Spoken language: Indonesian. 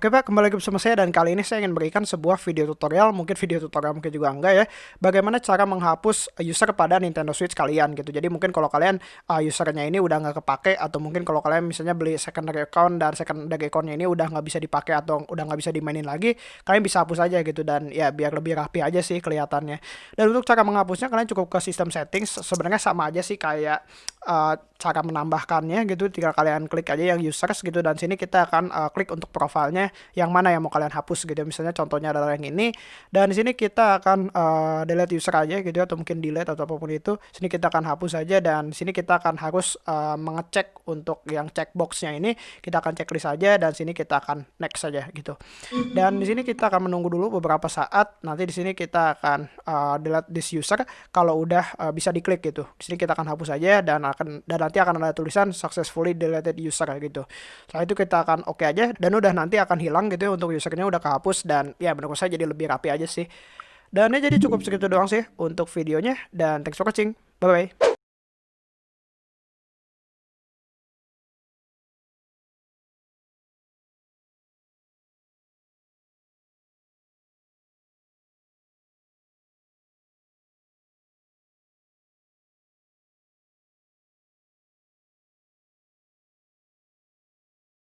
Oke Pak, kembali lagi bersama saya dan kali ini saya ingin berikan sebuah video tutorial, mungkin video tutorial mungkin juga enggak ya, bagaimana cara menghapus user pada Nintendo Switch kalian gitu. Jadi mungkin kalau kalian uh, usernya ini udah nggak kepake atau mungkin kalau kalian misalnya beli secondary account dan secondary accountnya ini udah nggak bisa dipakai atau udah nggak bisa dimainin lagi, kalian bisa hapus aja gitu dan ya biar lebih rapi aja sih kelihatannya. Dan untuk cara menghapusnya kalian cukup ke sistem settings, sebenarnya sama aja sih kayak uh, cara menambahkannya gitu. Tinggal kalian klik aja yang users gitu dan sini kita akan uh, klik untuk profilnya yang mana yang mau kalian hapus gitu. Misalnya contohnya adalah yang ini. Dan di sini kita akan uh, delete user aja gitu atau mungkin delete atau apa pun itu. Sini kita akan hapus aja dan sini kita akan harus uh, mengecek untuk yang checkboxnya ini. Kita akan checklist aja dan sini kita akan next saja gitu. Dan di sini kita akan menunggu dulu beberapa saat. Nanti di sini kita akan uh, delete this user. Kalau udah uh, bisa diklik gitu. Di sini kita akan hapus aja dan akan dan nanti akan ada tulisan successfully deleted user gitu. Setelah itu kita akan oke okay aja dan udah nanti akan hilang gitu ya untuk usernya udah kehapus dan ya menurut saya jadi lebih rapi aja sih. Dan ya jadi cukup segitu doang sih untuk videonya dan thanks for watching. Bye bye.